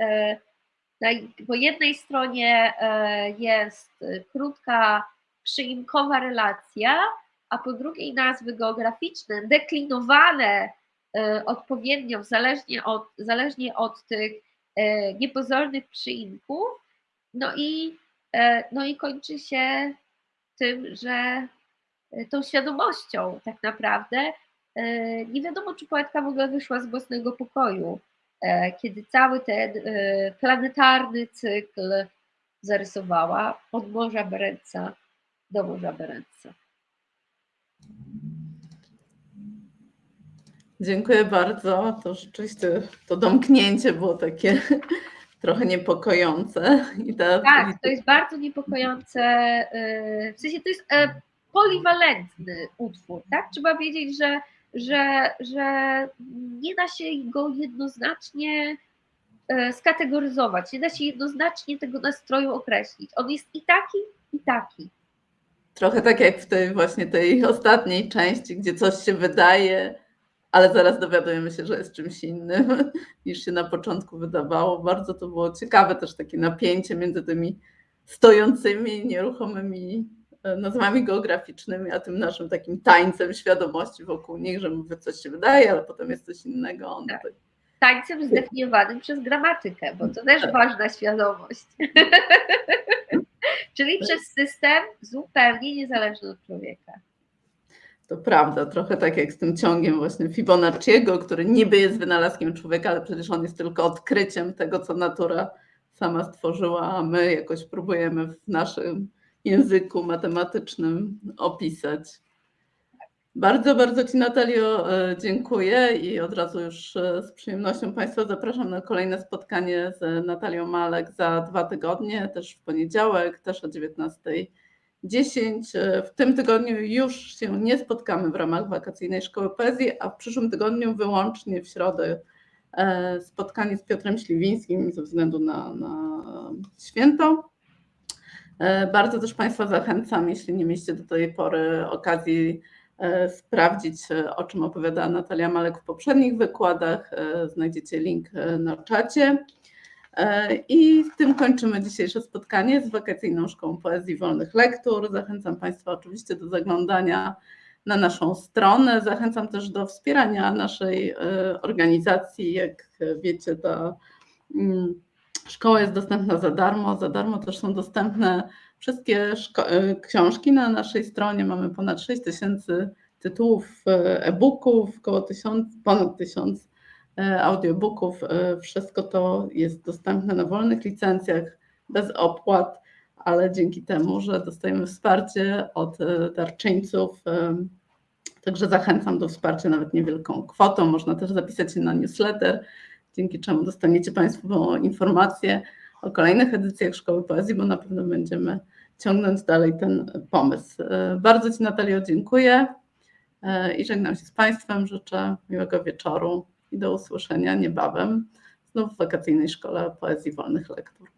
po jednej stronie e, jest krótka, przyimkowa relacja, a po drugiej nazwy geograficzne, deklinowane e, odpowiednio, zależnie od, zależnie od tych e, niepozornych przyimków. No i, no i kończy się tym, że tą świadomością tak naprawdę nie wiadomo, czy poetka w ogóle wyszła z własnego pokoju E, kiedy cały ten e, planetarny cykl zarysowała od Morza Berenca do Morza Berenca. Dziękuję bardzo. To rzeczywiście to domknięcie było takie trochę niepokojące. I ta... Tak, to jest bardzo niepokojące. E, w sensie to jest poliwalentny utwór, tak? Trzeba wiedzieć, że że, że nie da się go jednoznacznie e, skategoryzować, nie da się jednoznacznie tego nastroju określić. On jest i taki, i taki. Trochę tak jak w tej właśnie tej ostatniej części, gdzie coś się wydaje, ale zaraz dowiadujemy się, że jest czymś innym niż się na początku wydawało. Bardzo to było ciekawe też takie napięcie między tymi stojącymi, nieruchomymi nazwami geograficznymi, a tym naszym takim tańcem świadomości wokół nich, że mówię, coś się wydaje, ale potem jest coś innego. On tak. Tańcem zdefiniowanym przez gramatykę, bo to też tak. ważna świadomość. Czyli przez system zupełnie niezależny od człowieka. To prawda, trochę tak jak z tym ciągiem właśnie Fibonacciego, który niby jest wynalazkiem człowieka, ale przecież on jest tylko odkryciem tego, co natura sama stworzyła, a my jakoś próbujemy w naszym języku matematycznym opisać. Bardzo, bardzo Ci Natalio e, dziękuję i od razu już e, z przyjemnością Państwa zapraszam na kolejne spotkanie z Natalią Malek za dwa tygodnie, też w poniedziałek, też o 19.10. E, w tym tygodniu już się nie spotkamy w ramach wakacyjnej szkoły poezji, a w przyszłym tygodniu wyłącznie w środę spotkanie z Piotrem Śliwińskim ze względu na, na święto. Bardzo też Państwa zachęcam, jeśli nie mieliście do tej pory okazji E, sprawdzić, e, o czym opowiadała Natalia Malek w poprzednich wykładach. E, znajdziecie link na czacie. I z tym kończymy dzisiejsze spotkanie z Wakacyjną Szkołą Poezji Wolnych Lektur. Zachęcam Państwa oczywiście do zaglądania na naszą stronę. Zachęcam też do wspierania naszej organizacji. Jak wiecie, ta mm, szkoła jest dostępna za darmo. Za darmo też są dostępne wszystkie e, książki na naszej stronie. Mamy ponad 6 tysięcy tytułów e, e-booków, około tysiąc, ponad tysiąc e, audiobooków. Wszystko to jest dostępne na wolnych licencjach, bez opłat, ale dzięki temu, że dostajemy wsparcie od darczyńców. Także zachęcam do wsparcia nawet niewielką kwotą. Można też zapisać się na newsletter, dzięki czemu dostaniecie Państwo informacje o kolejnych edycjach Szkoły Poezji, bo na pewno będziemy ciągnąć dalej ten pomysł. E, bardzo Ci Natalio dziękuję e, i żegnam się z Państwem. Życzę miłego wieczoru i do usłyszenia niebawem znów w wakacyjnej Szkole Poezji Wolnych Lektur.